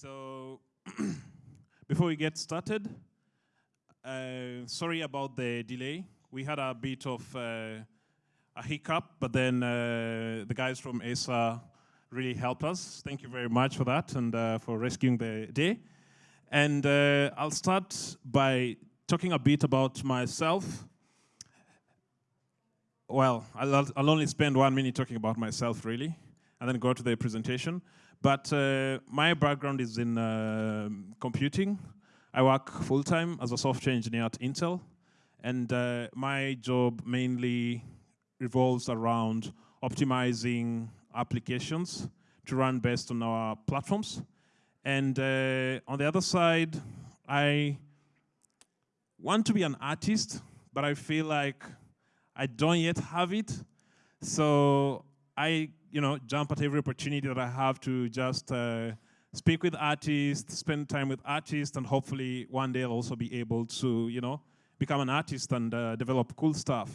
So before we get started, uh, sorry about the delay. We had a bit of uh, a hiccup, but then uh, the guys from Acer really helped us. Thank you very much for that and uh, for rescuing the day. And uh, I'll start by talking a bit about myself. Well, I'll, I'll only spend one minute talking about myself, really, and then go to the presentation. But uh, my background is in uh, computing. I work full-time as a software engineer at Intel. And uh, my job mainly revolves around optimizing applications to run best on our platforms. And uh, on the other side, I want to be an artist, but I feel like I don't yet have it. So I you know, jump at every opportunity that I have to just uh, speak with artists, spend time with artists, and hopefully one day I'll also be able to, you know, become an artist and uh, develop cool stuff.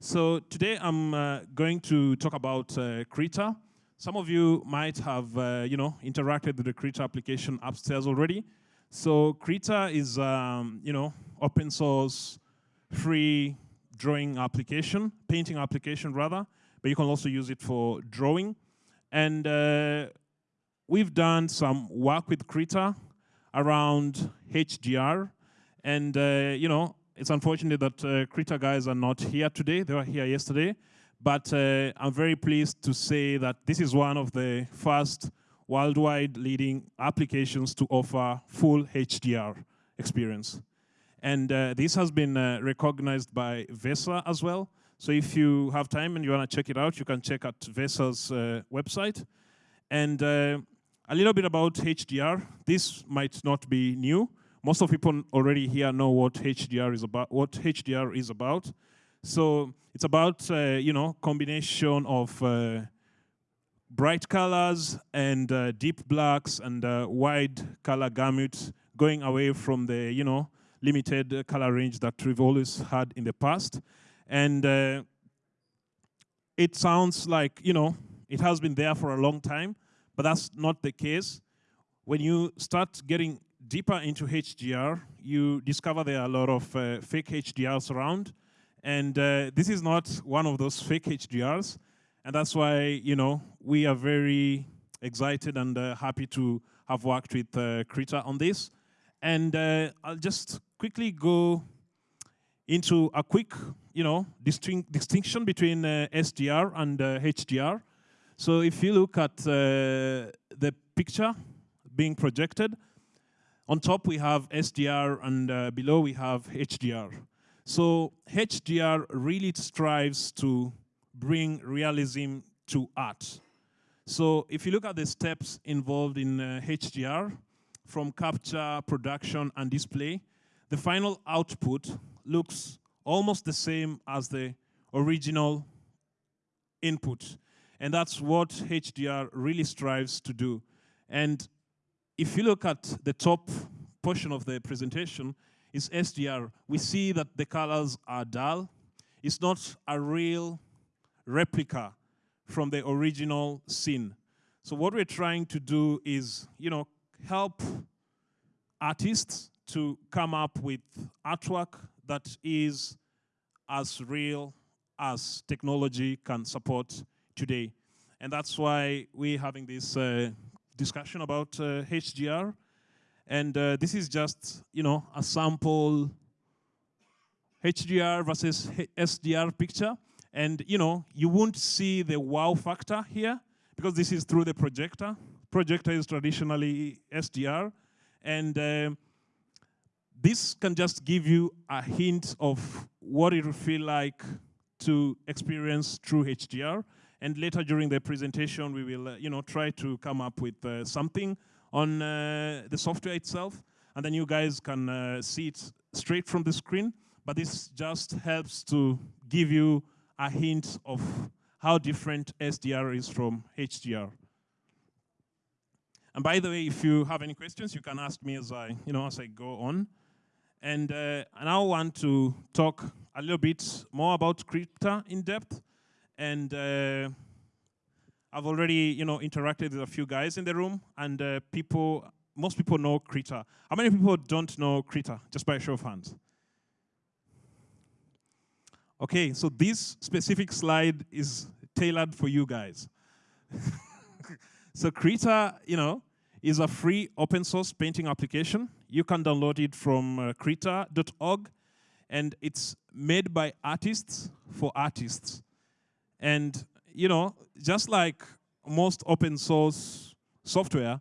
So today I'm uh, going to talk about uh, Krita. Some of you might have, uh, you know, interacted with the Krita application upstairs already. So Krita is, um, you know, open source, free drawing application, painting application rather, but you can also use it for drawing. And uh, we've done some work with Krita around HDR. And, uh, you know, it's unfortunate that uh, Krita guys are not here today. They were here yesterday. But uh, I'm very pleased to say that this is one of the first worldwide leading applications to offer full HDR experience. And uh, this has been uh, recognized by VESA as well. So if you have time and you want to check it out, you can check out VESA's uh, website. And uh, a little bit about HDR. This might not be new. Most of people already here know what HDR is about. What HDR is about. So it's about uh, you know combination of uh, bright colors and uh, deep blacks and uh, wide color gamut, going away from the you know limited color range that we've always had in the past. And uh, it sounds like, you know, it has been there for a long time, but that's not the case. When you start getting deeper into HDR, you discover there are a lot of uh, fake HDRs around. And uh, this is not one of those fake HDRs. And that's why, you know, we are very excited and uh, happy to have worked with uh, Krita on this. And uh, I'll just quickly go into a quick, you know, distinct distinction between uh, SDR and uh, HDR. So if you look at uh, the picture being projected, on top we have SDR and uh, below we have HDR. So HDR really strives to bring realism to art. So if you look at the steps involved in HDR, uh, from capture, production, and display, the final output looks almost the same as the original input. And that's what HDR really strives to do. And if you look at the top portion of the presentation, is SDR. We see that the colors are dull. It's not a real replica from the original scene. So what we're trying to do is, you know, help artists to come up with artwork that is as real as technology can support today. And that's why we're having this uh, discussion about uh, HDR. And uh, this is just, you know, a sample HDR versus SDR picture. And, you know, you won't see the wow factor here because this is through the projector. Projector is traditionally SDR. And um, this can just give you a hint of what it will feel like to experience true HDR. And later during the presentation, we will uh, you know, try to come up with uh, something on uh, the software itself. And then you guys can uh, see it straight from the screen. But this just helps to give you a hint of how different SDR is from HDR. And by the way, if you have any questions, you can ask me as I, you know, as I go on. And uh, I now want to talk a little bit more about Krita in depth. And uh, I've already, you know, interacted with a few guys in the room, and uh, people most people know Krita. How many people don't know Krita? Just by a show of hands. Okay, so this specific slide is tailored for you guys. so Krita, you know, is a free open source painting application. You can download it from uh, krita.org and it's made by artists for artists. And, you know, just like most open source software,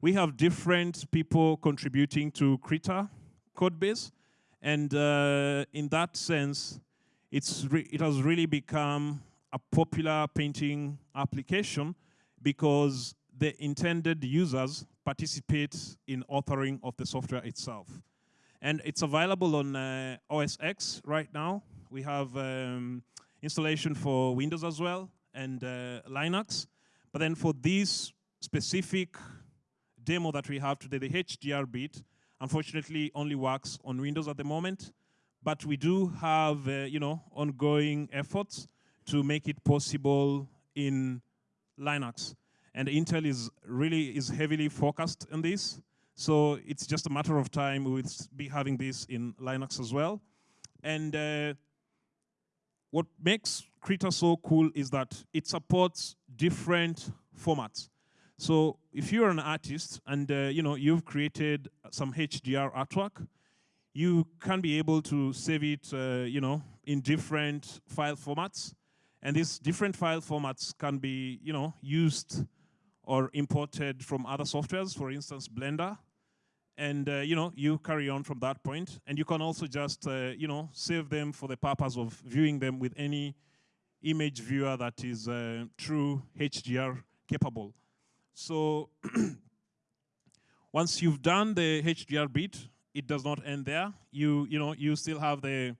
we have different people contributing to Krita code base. And uh, in that sense, it's it has really become a popular painting application because the intended users participate in authoring of the software itself. And it's available on uh, OS X right now. We have um, installation for Windows as well and uh, Linux. But then for this specific demo that we have today, the HDR bit, unfortunately only works on Windows at the moment. But we do have, uh, you know, ongoing efforts to make it possible in Linux. And Intel is really is heavily focused on this. So it's just a matter of time we will be having this in Linux as well. And uh, what makes Krita so cool is that it supports different formats. So if you're an artist and uh, you know you've created some HDR artwork, you can be able to save it, uh, you know, in different file formats, and these different file formats can be, you know, used or imported from other softwares, for instance, Blender. And uh, you know, you carry on from that point. and you can also just uh, you know save them for the purpose of viewing them with any image viewer that is uh, true HDR capable. So once you've done the HDR bit, it does not end there. You you know you still have the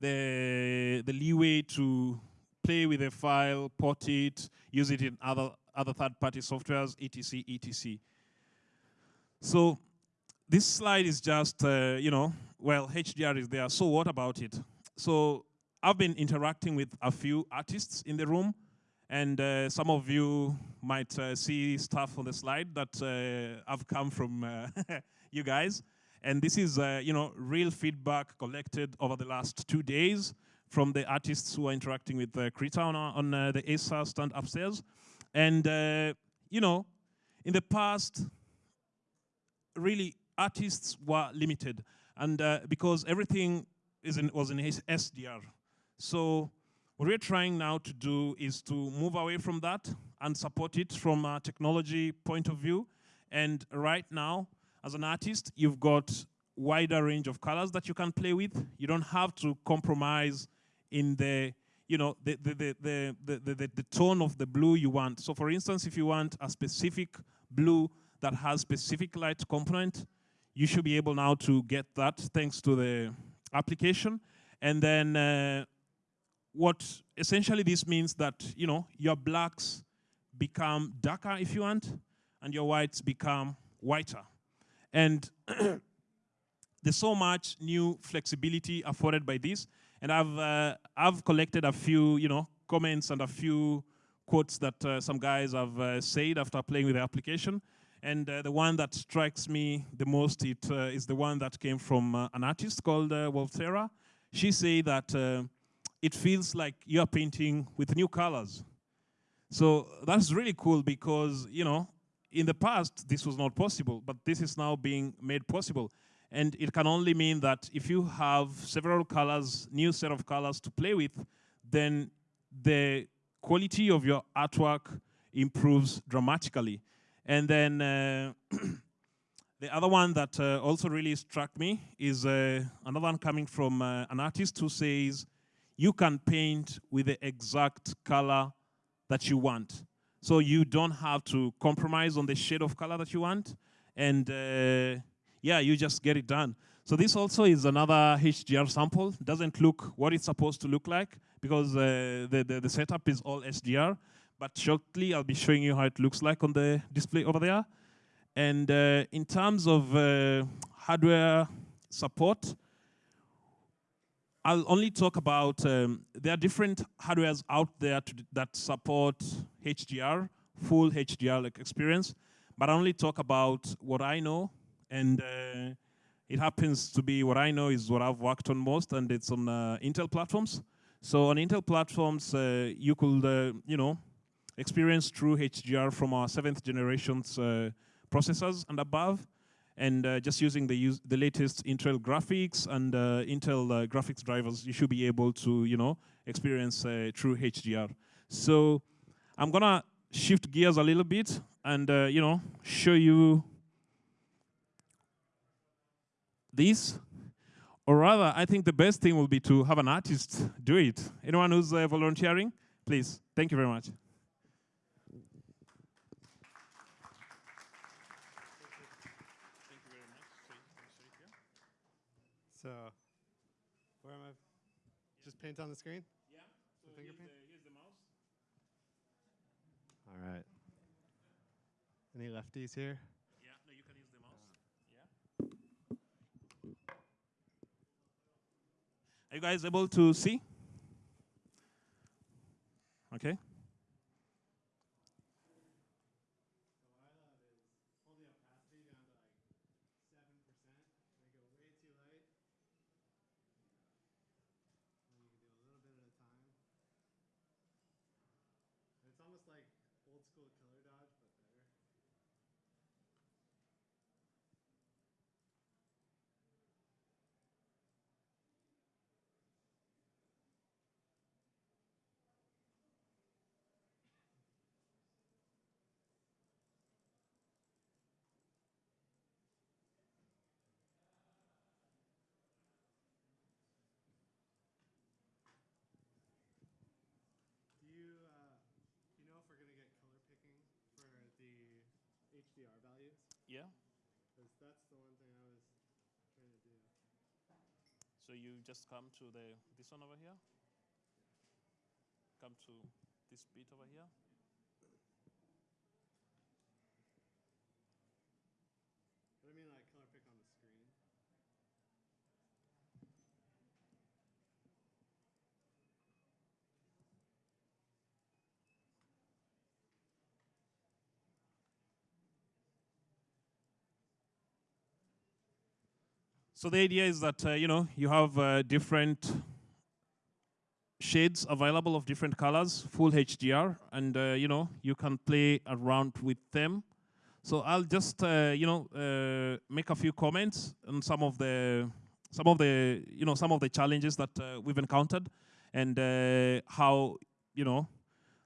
the the leeway to play with a file, port it, use it in other other third-party softwares, etc., etc. So this slide is just, uh, you know, well, HDR is there, so what about it? So I've been interacting with a few artists in the room, and uh, some of you might uh, see stuff on the slide that uh, have come from uh, you guys. And this is, uh, you know, real feedback collected over the last two days from the artists who are interacting with uh, Krita on, on uh, the Acer stand upstairs. And, uh, you know, in the past, really, artists were limited. And uh, because everything is in, was in SDR. So what we're trying now to do is to move away from that and support it from a technology point of view. And right now, as an artist, you've got wider range of colors that you can play with. You don't have to compromise in the you know, the, the, the, the, the, the, tone of the blue you want. So for instance, if you want a specific blue that has specific light component, you should be able now to get that thanks to the application. And then uh, what essentially this means that, you know, your blacks become darker if you want, and your whites become whiter. And there's so much new flexibility afforded by this. And I've, uh, I've collected a few, you know, comments and a few quotes that uh, some guys have uh, said after playing with the application. And uh, the one that strikes me the most it, uh, is the one that came from uh, an artist called uh, Wolthera. She said that it feels like you're painting with new colors. So that's really cool because, you know, in the past, this was not possible, but this is now being made possible. And it can only mean that if you have several colors, new set of colors to play with, then the quality of your artwork improves dramatically. And then uh, the other one that uh, also really struck me is uh, another one coming from uh, an artist who says, you can paint with the exact color that you want. So you don't have to compromise on the shade of color that you want. And uh, yeah, you just get it done. So this also is another HDR sample. Doesn't look what it's supposed to look like because uh, the, the, the setup is all SDR. But shortly, I'll be showing you how it looks like on the display over there. And uh, in terms of uh, hardware support, I'll only talk about, um, there are different hardwares out there that support HDR, full HDR experience. but I only talk about what I know, and uh, it happens to be what I know is what I've worked on most, and it's on uh, Intel platforms. So on Intel platforms, uh, you could, uh, you know, experience true HDR from our seventh generations uh, processors and above, and uh, just using the, the latest Intel graphics and Intel graphics drivers, you should be able to, you know, experience true HDR. So I'm gonna shift gears a little bit and, you know, show you this. Or rather, I think the best thing will be to have an artist do it. Anyone who's uh, volunteering, please. Thank you very much. So, where am I? Just paint on the screen? Yeah, so here's the, here's the mouse. All right. Any lefties here? Yeah, no, you can use the mouse. Yeah. Are you guys able to see? Okay. almost like old school color dodge, but better. Do you, uh, you know if we're going to get color picking for the HDR values? Yeah. Because that's the one thing I was trying to do. So you just come to the this one over here. Come to this bit over here. But I mean like color pick on the screen. So the idea is that uh, you know you have uh, different shades available of different colors, full HDR, and uh, you know you can play around with them. So I'll just uh, you know uh, make a few comments on some of the some of the you know some of the challenges that uh, we've encountered, and how you know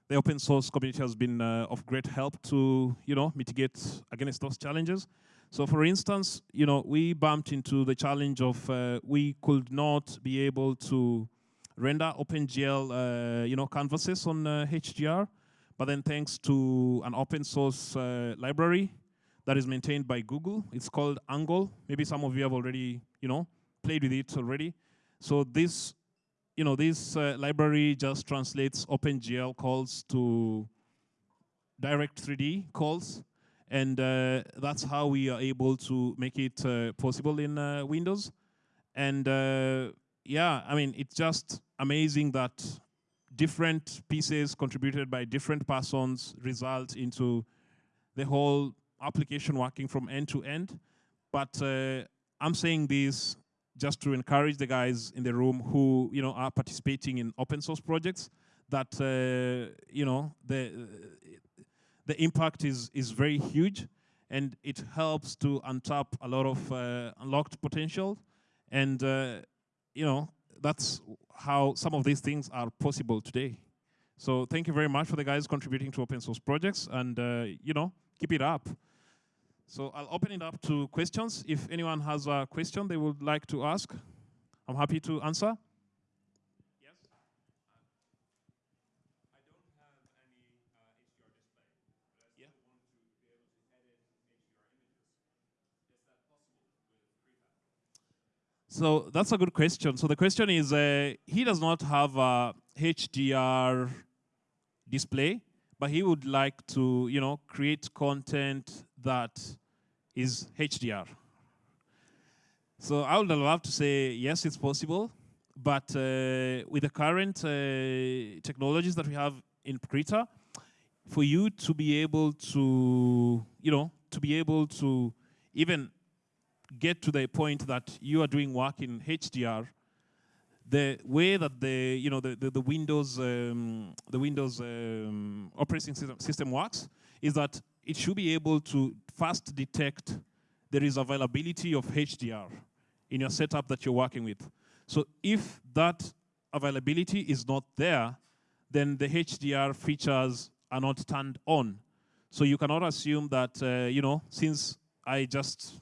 the open source community has been of great help to you know mitigate against those challenges. So for instance, you know, we bumped into the challenge of uh, we could not be able to render OpenGL, uh, you know, canvases on uh, HDR, but then thanks to an open source uh, library that is maintained by Google, it's called ANGLE. Maybe some of you have already, you know, played with it already. So this, you know, this uh, library just translates OpenGL calls to Direct3D calls and uh, that's how we are able to make it uh, possible in uh, Windows. And uh, yeah, I mean, it's just amazing that different pieces contributed by different persons result into the whole application working from end to end. But uh, I'm saying this just to encourage the guys in the room who you know are participating in open source projects that uh, you know the the impact is, is very huge and it helps to untap a lot of uh, unlocked potential. And, uh, you know, that's how some of these things are possible today. So thank you very much for the guys contributing to open source projects and, uh, you know, keep it up. So I'll open it up to questions. If anyone has a question they would like to ask, I'm happy to answer. Yes. So that's a good question. So the question is, uh, he does not have a HDR display, but he would like to, you know, create content that is HDR. So I would love to say, yes, it's possible, but uh, with the current uh, technologies that we have in Krita, for you to be able to, you know, to be able to even get to the point that you are doing work in HDR, the way that the you know the the, the Windows um, the Windows um, operating system, system works is that it should be able to fast detect there is availability of HDR in your setup that you're working with. So if that availability is not there, then the HDR features are not turned on. So you cannot assume that, uh, you know, since I just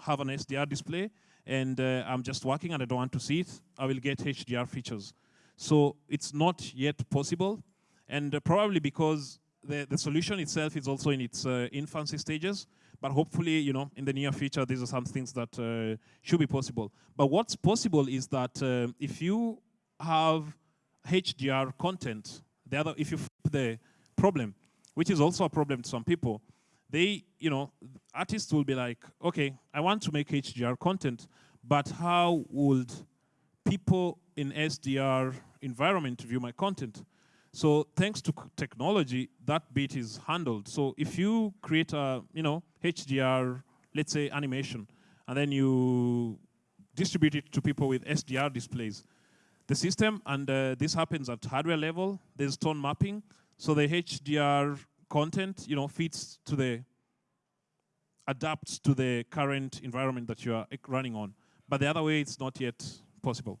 have an SDR display and uh, I'm just working and I don't want to see it, I will get HDR features. So it's not yet possible. And uh, probably because the, the solution itself is also in its uh, infancy stages, but hopefully, you know, in the near future, these are some things that uh, should be possible. But what's possible is that uh, if you have HDR content, the other, if you the problem, which is also a problem to some people, they, you know, artists will be like, okay, I want to make HDR content, but how would people in SDR environment view my content? So thanks to technology, that bit is handled. So if you create a, you know, HDR, let's say animation, and then you distribute it to people with SDR displays, the system, and uh, this happens at hardware level, there's tone mapping, so the HDR content, you know, fits to the, adapts to the current environment that you are running on. But the other way, it's not yet possible.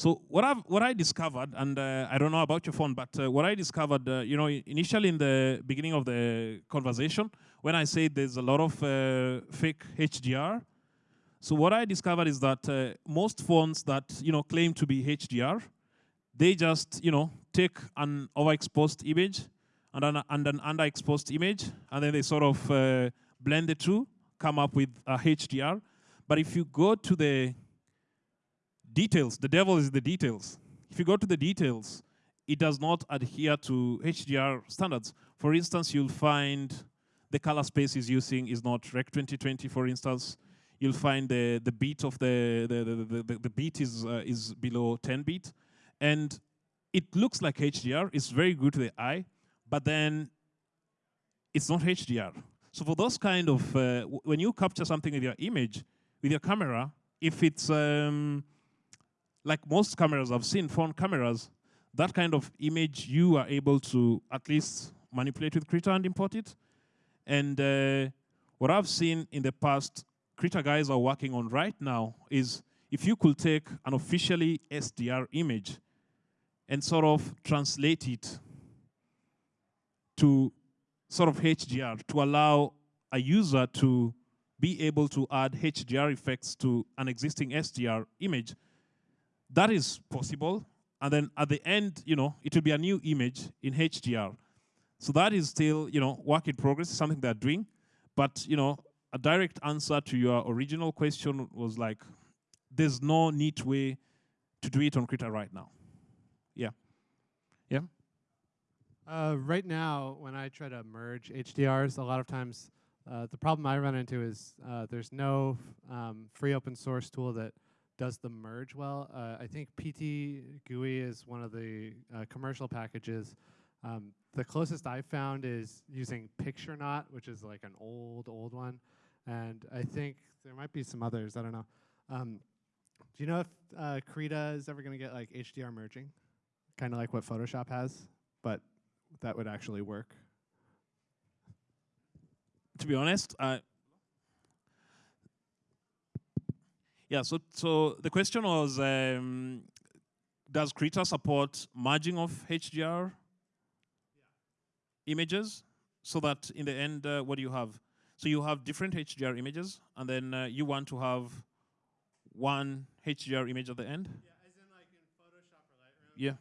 So what I what I discovered, and uh, I don't know about your phone, but uh, what I discovered, uh, you know, initially in the beginning of the conversation, when I said there's a lot of uh, fake HDR, so what I discovered is that uh, most phones that you know claim to be HDR, they just you know take an overexposed image and an, and an underexposed image, and then they sort of uh, blend the two come up with a HDR. But if you go to the details, the devil is the details. If you go to the details, it does not adhere to HDR standards. For instance, you'll find the color space is using is not Rec 2020, for instance. You'll find the, the beat of the, the, the, the, the beat is, uh, is below 10 bit. And it looks like HDR, it's very good to the eye, but then it's not HDR. So for those kind of, uh, when you capture something with your image, with your camera, if it's um, like most cameras I've seen, phone cameras, that kind of image you are able to at least manipulate with Krita and import it. And uh, what I've seen in the past, Krita guys are working on right now is if you could take an officially SDR image and sort of translate it to sort of HDR to allow a user to be able to add HDR effects to an existing SDR image. That is possible. And then at the end, you know, it will be a new image in HDR. So that is still, you know, work in progress, something they're doing. But, you know, a direct answer to your original question was like, there's no neat way to do it on Krita right now. Yeah. Yeah. Uh, right now, when I try to merge HDRs, a lot of times uh, the problem I run into is uh, there's no um, free open source tool that does the merge well. Uh, I think PTGui is one of the uh, commercial packages. Um, the closest I've found is using Picturenaut, which is like an old, old one. And I think there might be some others, I don't know. Um, do you know if uh, Krita is ever going to get like HDR merging? Kind of like what Photoshop has, but that would actually work? To be honest, I yeah. So so the question was, um, does Krita support merging of HDR yeah. images so that in the end, uh, what do you have? So you have different HDR images, and then uh, you want to have one HDR image at the end. Yeah, as in like in Photoshop or Lightroom. Yeah.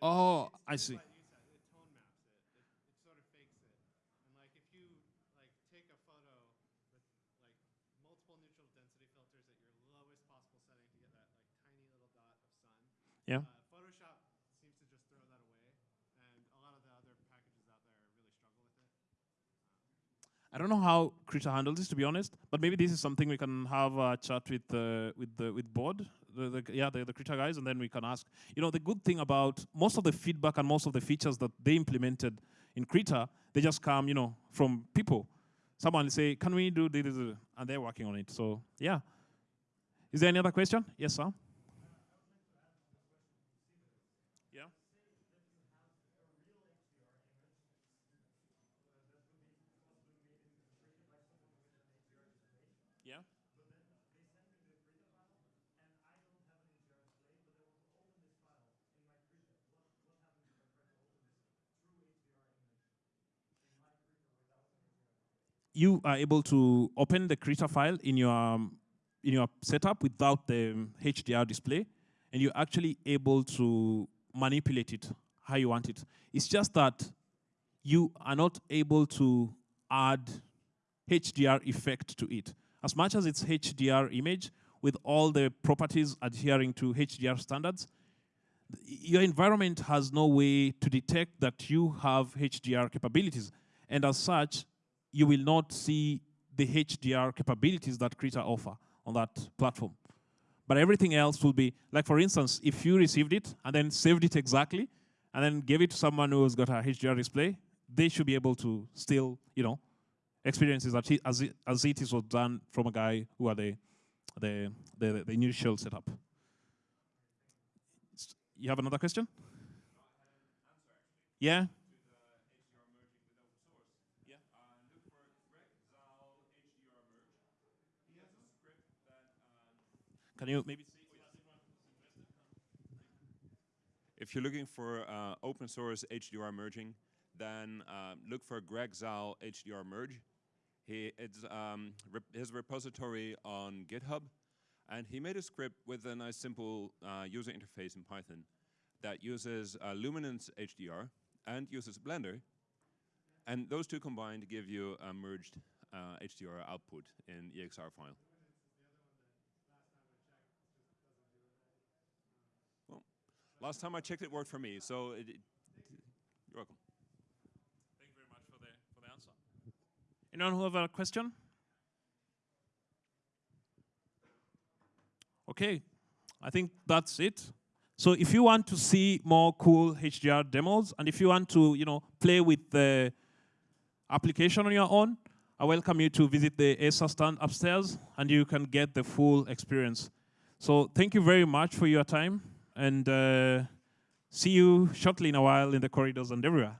Oh, I see. It tone maps it. it. It sort of fakes it. And like if you like take a photo with like multiple neutral density I don't know how Krita handles this, to be honest, but maybe this is something we can have a chat with uh, with the with board, the, the, yeah, the, the Krita guys, and then we can ask. You know, the good thing about most of the feedback and most of the features that they implemented in Krita, they just come, you know, from people. Someone say, "Can we do this?" and they're working on it. So yeah. Is there any other question? Yes, sir. Yeah. Yeah. You are able to open the Krita file in your um, in your setup without the um, HDR display, and you're actually able to manipulate it how you want it. It's just that you are not able to add HDR effect to it. As much as it's HDR image, with all the properties adhering to HDR standards, your environment has no way to detect that you have HDR capabilities. And as such, you will not see the HDR capabilities that Krita offer on that platform. But everything else will be, like for instance, if you received it and then saved it exactly, and then gave it to someone who's got a HDR display, they should be able to still, you know, experience it as, it, it is was done from a guy who had the, the, the, the initial setup. You have another question? Yeah? Can you maybe If you're looking for uh, open source HDR merging, then uh, look for Greg Zaal HDR merge. He, it's um, his repository on GitHub, and he made a script with a nice simple uh, user interface in Python that uses uh, Luminance HDR and uses Blender, and those two combined give you a merged HDR uh, output in EXR file. Last time I checked, it worked for me. So it, it, you're welcome. Thank you very much for the for the answer. Anyone who have a question? Okay, I think that's it. So if you want to see more cool HDR demos, and if you want to, you know, play with the application on your own, I welcome you to visit the Acer stand upstairs, and you can get the full experience. So thank you very much for your time and uh, see you shortly in a while in the corridors and everywhere.